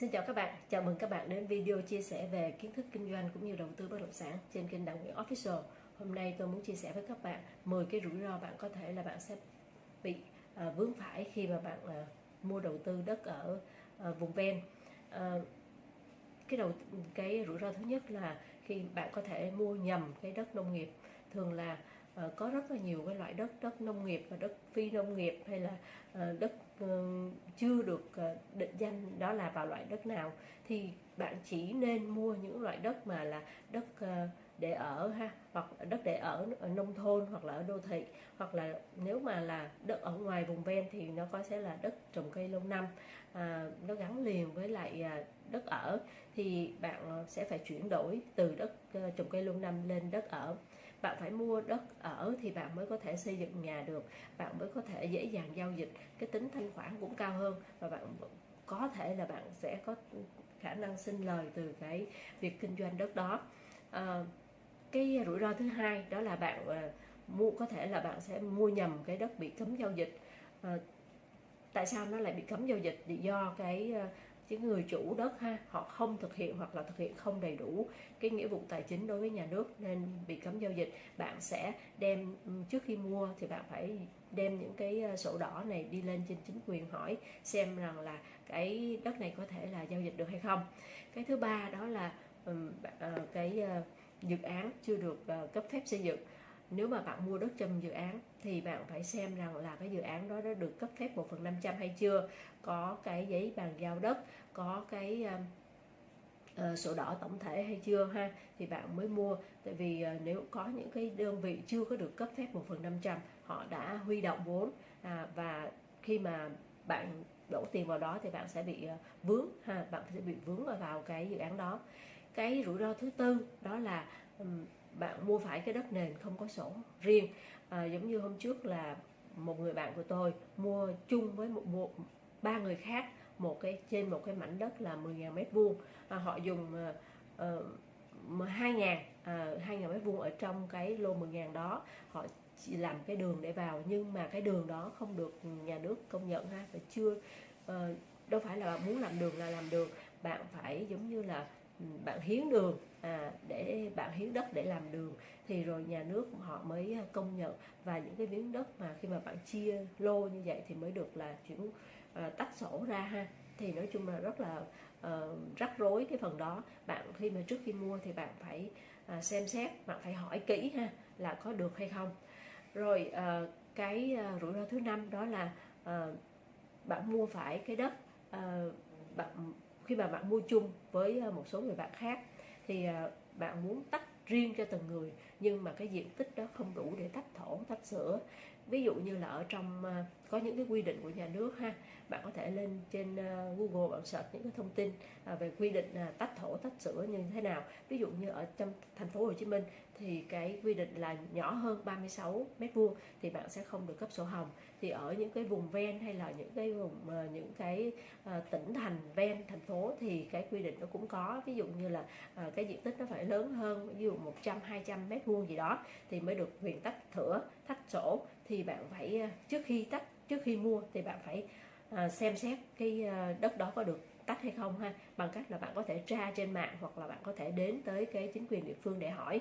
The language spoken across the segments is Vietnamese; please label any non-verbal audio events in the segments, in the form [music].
Xin chào các bạn, chào mừng các bạn đến video chia sẻ về kiến thức kinh doanh cũng như đầu tư bất động sản trên kênh Đặng Nguyễn Official. Hôm nay tôi muốn chia sẻ với các bạn 10 cái rủi ro bạn có thể là bạn sẽ bị à, vướng phải khi mà bạn à, mua đầu tư đất ở à, vùng ven. À, cái đầu cái rủi ro thứ nhất là khi bạn có thể mua nhầm cái đất nông nghiệp thường là uh, có rất là nhiều cái loại đất đất nông nghiệp và đất phi nông nghiệp hay là uh, đất uh, chưa được uh, định danh đó là vào loại đất nào. Thì bạn chỉ nên mua những loại đất mà là đất uh, để ở ha hoặc đất để ở ở nông thôn hoặc là ở đô thị. Hoặc là nếu mà là đất ở ngoài vùng ven thì nó có sẽ là đất trồng cây lâu năm. À, nó gắn liền với lại à, đất ở. Thì bạn sẽ phải chuyển đổi từ đất trồng cây lâu năm lên đất ở bạn phải mua đất ở thì bạn mới có thể xây dựng nhà được. Bạn mới có thể dễ dàng giao dịch. Cái tính thanh khoản cũng cao hơn và bạn có thể là bạn sẽ có khả năng sinh lời từ cái việc kinh doanh đất đó. À, cái rủi ro thứ hai đó là bạn ờ, mua có thể là bạn sẽ mua nhầm cái đất bị cấm giao dịch. À, tại sao nó lại bị cấm giao dịch? Thì do cái chứ cái người chủ đất ha, họ không thực hiện hoặc là thực hiện không đầy đủ cái nghĩa vụ tài chính đối với nhà nước nên bị cấm giao dịch, bạn sẽ đem ừ, trước khi mua thì bạn phải đem những cái ờ, sổ đỏ này đi lên trên chính quyền hỏi xem rằng là cái đất này có thể là giao dịch được hay không. Cái thứ ba đó là ừ, ờ, cái ờ, dự án chưa được cấp phép xây dựng nếu mà bạn mua đất trong dự án thì bạn phải xem rằng là cái dự án đó đã được cấp phép 1 phần 500 hay chưa? Có cái giấy bàn giao đất có cái uh, uh, sổ đỏ tổng thể hay chưa ha? Thì bạn mới mua. Tại vì uh, nếu có những cái đơn vị chưa có được cấp phép 1 phần 500 họ đã huy động vốn à, và khi mà bạn đổ tiền vào đó thì bạn sẽ bị uh, vướng ha? Bạn sẽ bị vướng vào cái dự án đó. Cái rủi ro thứ tư đó là um, bạn mua phải cái đất nền không có sổ riêng. À, giống như hôm trước là một người bạn của tôi mua chung với một, một ba người khác một cái trên một cái mảnh đất là 10.000 mét vuông. À, họ dùng à, ờ, uh, 2 ngàn à, hai ngàn mét vuông ở trong cái lô 10 ngàn đó. Họ chỉ làm cái đường để vào nhưng mà cái đường đó không được nhà nước công nhận ha và chưa uh, đâu phải là bạn muốn làm đường là làm đường. Bạn phải giống như là ừ, bạn hiến đường à, để bạn hiến đất để làm đường thì rồi nhà nước họ mới à, công nhận. Và những cái miếng đất mà khi mà bạn chia lô như vậy thì mới được là chuyển à, tách sổ ra ha. Thì nói chung là rất là uh, rắc rối cái phần đó. Bạn khi mà trước khi mua thì bạn phải uh, xem xét bạn phải hỏi kỹ ha là có được hay không. Rồi uh, cái uh, rủi ro thứ năm đó là uh, bạn mua phải cái đất uh, bạn khi mà bạn mua chung với một số người bạn khác thì à, bạn muốn tách riêng cho từng người, nhưng mà cái diện tích đó không đủ để tách thổ, tách sữa ví dụ như là ở trong ờ, có những cái quy định của nhà nước ha, bạn có thể lên trên ờ, Google bạn search những cái thông tin à, về quy định à, tách thổ, tách sữa như thế nào. Ví dụ như ở trong thành phố Hồ Chí Minh thì cái quy định là nhỏ hơn 36 mét vuông thì bạn sẽ không được cấp sổ hồng. Thì ở những cái vùng ven hay là những cái vùng ờ, những cái tỉnh thành ven thành phố thì cái quy định nó cũng có. Ví dụ như là cái diện tích nó phải lớn hơn, ví dụ 100 200 mét vuông gì đó thì mới được quyền tách thửa, tách sổ thì bạn phải à, trước khi tách trước khi mua thì bạn phải à, xem xét cái à, đất đó có được tách hay không ha. Bằng cách là bạn có thể tra trên mạng hoặc là bạn có thể đến tới cái chính quyền địa phương để hỏi.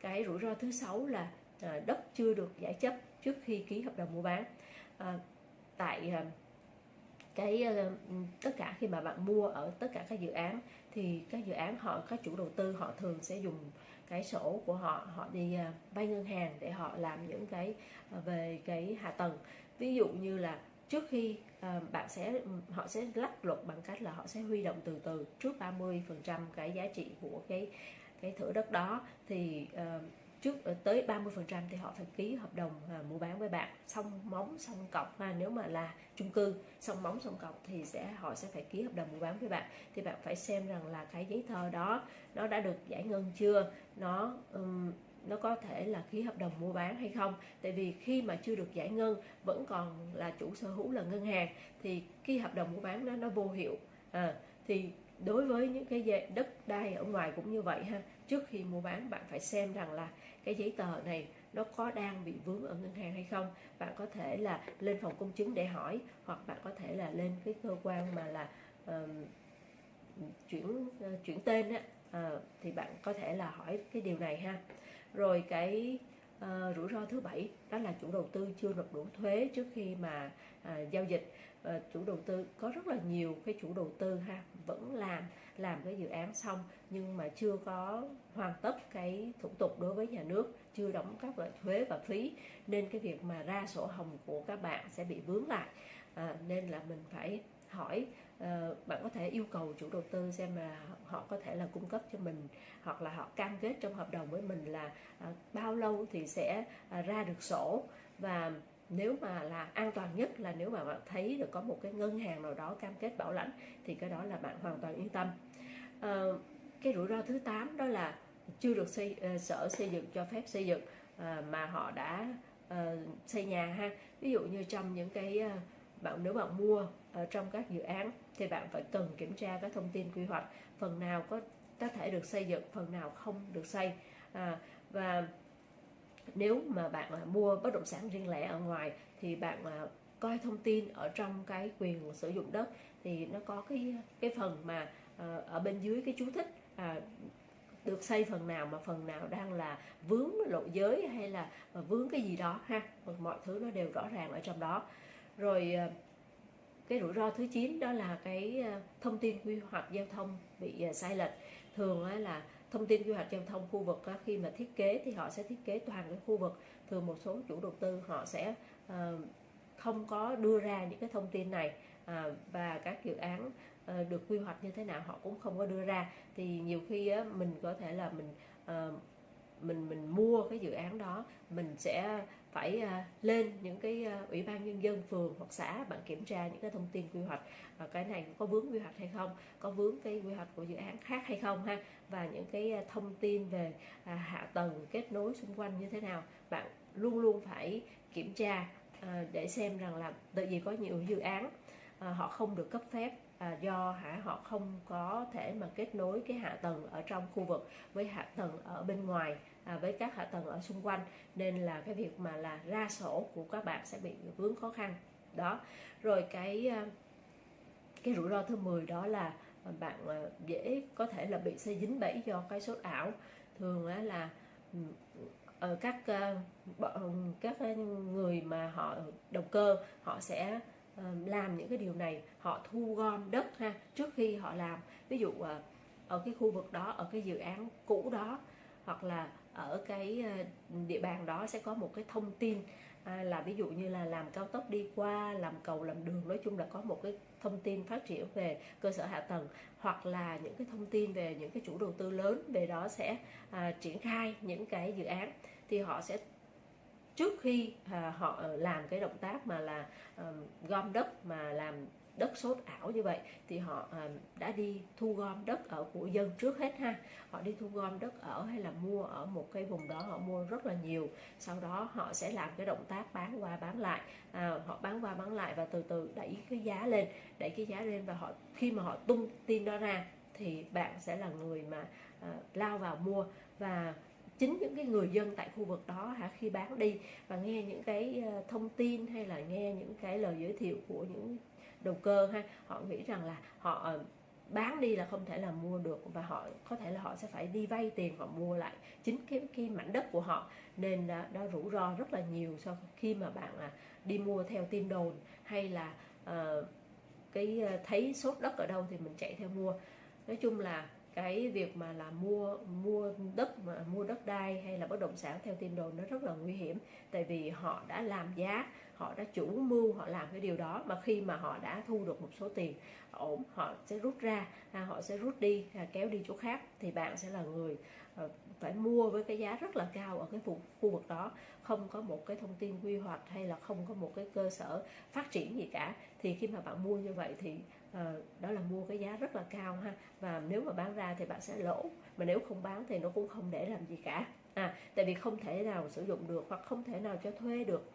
Cái rủi ro thứ sáu là à, đất chưa được giải chấp trước khi ký hợp đồng mua bán. À, tại à, cái tất cả khi mà bạn mua ở tất cả các dự án thì các dự án họ các chủ đầu tư họ thường sẽ dùng cái sổ của họ họ đi à, vay ngân hàng để họ làm những cái à, về cái hạ tầng. Ví dụ như là trước khi à, bạn sẽ, họ sẽ lách luật bằng cách là họ sẽ huy động từ từ trước 30 phần trăm cái giá trị của cái cái thửa đất đó, thì trước ờ, tới 30% thì họ phải ký hợp đồng à, mua bán với bạn. Xong móng xong cọc. Ha nếu mà là chung cư xong móng xong cọc thì sẽ họ sẽ phải ký hợp đồng mua bán với bạn. Thì bạn phải xem rằng là cái giấy tờ đó nó đã được giải ngân chưa? Nó um, nó có thể là ký hợp đồng mua bán hay không? Tại vì khi mà chưa được giải ngân vẫn còn là chủ sở hữu là ngân hàng thì ký hợp đồng mua bán đó nó vô hiệu. À, thì đối với những cái đất đai ở ngoài cũng như vậy ha trước khi mua bán bạn phải xem rằng là cái giấy tờ này nó có đang bị vướng ở ngân hàng hay không. Bạn có thể là lên phòng công chứng để hỏi hoặc bạn có thể là lên cái cơ quan mà là uh, chuyển uh, chuyển tên á uh, thì bạn có thể là hỏi cái điều này ha. Rồi cái Ờ, rủi ro thứ bảy đó là chủ đầu tư chưa nộp đủ thuế trước khi mà à, giao dịch. À, chủ đầu tư có rất là nhiều cái chủ đầu tư ha vẫn làm làm cái dự án xong nhưng mà chưa có hoàn tất cái thủ tục đối với nhà nước chưa đóng các loại thuế và phí. Nên cái việc mà ra sổ hồng của các bạn sẽ bị vướng lại. À, nên là mình phải hỏi Ờ, bạn có thể yêu cầu chủ đầu tư xem là họ có thể là cung cấp cho mình hoặc là họ cam kết trong hợp đồng với mình là uh, bao lâu thì sẽ uh, ra được sổ. Và nếu mà là an toàn nhất là nếu mà bạn thấy được có một cái ngân hàng nào đó cam kết bảo lãnh thì cái đó là bạn hoàn toàn yên tâm. À, cái rủi ro thứ 8 đó là chưa được xây uh, sở xây dựng cho phép xây dựng uh, mà họ đã uh, xây nhà ha. Ví dụ như trong những cái uh, bạn nếu bạn mua ở trong các dự án thì bạn phải cần kiểm tra các thông tin quy hoạch phần nào có có thể được xây dựng phần nào không được xây. À, và nếu mà bạn à, mua bất động sản riêng lẻ ở ngoài thì bạn à, coi thông tin ở trong cái quyền sử dụng đất thì nó có cái cái phần mà à, ở bên dưới cái chú thích à, được xây phần nào mà phần nào đang là vướng lộ giới hay là vướng cái gì đó ha. Mọi thứ nó đều rõ ràng ở trong đó. Rồi cái rủi ro thứ 9 đó là cái ờ, thông tin quy hoạch giao thông bị ờ, sai lệch. Thường là thông tin quy hoạch giao thông khu vực khi mà thiết kế thì họ sẽ thiết kế toàn cái khu vực. Thường một số chủ đầu tư họ sẽ ờ, không có đưa ra những cái thông tin này và các dự án được quy hoạch như thế nào họ cũng không có đưa ra. Thì nhiều khi mình có thể là mình mình mình mua cái dự án đó, mình sẽ phải à, lên những cái à, ủy ban nhân dân phường hoặc xã bạn kiểm tra những cái thông tin quy hoạch và cái này có vướng quy hoạch hay không có vướng cái quy hoạch của dự án khác hay không ha và những cái à, thông tin về hạ tầng kết nối xung quanh như thế nào bạn luôn luôn phải kiểm tra để xem rằng là tại vì có nhiều dự án họ không được cấp phép à, do hả họ không có thể mà kết nối cái hạ tầng ở trong khu vực với hạ tầng ở bên ngoài à, với các hạ tầng ở xung quanh. Nên là cái việc mà là ra sổ của các bạn sẽ bị vướng khó khăn. Đó. Rồi cái à, cái rủi ro thứ 10 đó là à, bạn à, dễ có thể là bị xây dính bẫy do cái sốt ảo. Thường là ở ờ, các các người mà họ đầu cơ họ sẽ làm những cái điều này. Họ thu gom đất ha trước khi họ làm. Ví dụ ở cái khu vực đó ở cái dự án cũ đó hoặc là ở cái ờ, địa bàn đó sẽ có một cái thông tin à, là ví dụ như là làm cao tốc đi qua làm cầu làm đường nói chung là có một cái thông tin phát triển về cơ sở hạ tầng hoặc là những cái thông tin về những cái chủ đầu tư lớn về đó sẽ à, triển khai những cái dự án. Thì họ sẽ trước khi à, họ làm cái động tác mà là à, gom đất mà làm đất sốt ảo như vậy thì họ ờ, đã đi thu gom đất ở của dân trước hết ha. Họ đi thu gom đất ở hay là mua ở một cái vùng đó họ mua rất là nhiều. Sau đó họ sẽ làm cái động tác bán qua bán lại. À, họ bán qua bán lại và từ từ đẩy cái giá lên đẩy cái giá lên và họ khi mà họ tung tin đó ra thì bạn sẽ là người mà à, lao vào mua. Và chính những cái người dân tại khu vực đó hả khi bán đi và nghe những cái ờ, thông tin hay là nghe những cái lời giới thiệu của những đầu cơ ha. Họ nghĩ rằng là họ ờ, bán đi là không thể là mua được và họ có thể là họ sẽ phải đi vay tiền họ mua lại chính cái cái mảnh đất của họ. Nên đó, đó rủi ro rất là nhiều sau khi mà bạn à, đi mua theo tin đồn hay là à, cái thấy sốt đất ở đâu thì mình chạy theo mua. Nói chung là cái việc mà là mua mua đất mà, mua đất đai hay là bất động sản theo tin đồn nó rất là nguy hiểm. Tại vì họ đã làm giá, họ đã chủ mưu, họ làm cái điều đó mà khi mà họ đã thu được một số tiền ổn, họ sẽ rút ra à, họ sẽ rút đi à, kéo đi chỗ khác thì bạn sẽ là người Ờ, phải mua với cái giá rất là cao ở cái khu, khu vực đó. Không có một cái thông tin quy hoạch hay là không có một cái cơ sở phát triển gì cả. Thì khi mà bạn mua như vậy thì uh, đó là mua cái giá rất là cao ha. Và nếu mà bán ra thì bạn sẽ lỗ. Mà nếu không bán thì nó cũng không để làm gì cả. À tại vì không thể nào sử dụng được hoặc không thể nào cho thuê được.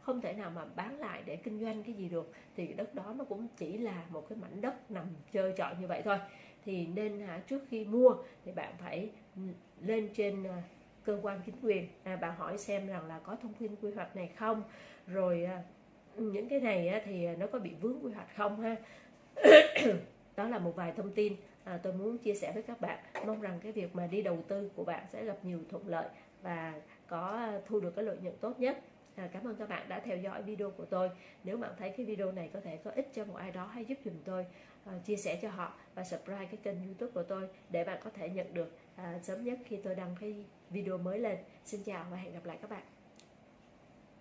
Không thể nào mà bán lại để kinh doanh cái gì được. Thì đất đó nó cũng chỉ là một cái mảnh đất nằm chơi chọi như vậy thôi thì nên à, trước khi mua thì bạn phải ừ, lên trên à, cơ quan chính quyền. À, bạn hỏi xem rằng là có thông tin quy hoạch này không? Rồi à, những cái này á, thì nó có bị vướng quy hoạch không ha? [coughs] Đó là một vài thông tin à, tôi muốn chia sẻ với các bạn. Mong rằng cái việc mà đi đầu tư của bạn sẽ gặp nhiều thuận lợi và có à, thu được cái lợi nhuận tốt nhất. À, cảm ơn các bạn đã theo dõi video của tôi. Nếu bạn thấy cái video này có thể có ích cho một ai đó hãy giúp dùm tôi uh, chia sẻ cho họ và subscribe cái kênh youtube của tôi để bạn có thể nhận được uh, sớm nhất khi tôi đăng cái video mới lên. Xin chào và hẹn gặp lại các bạn.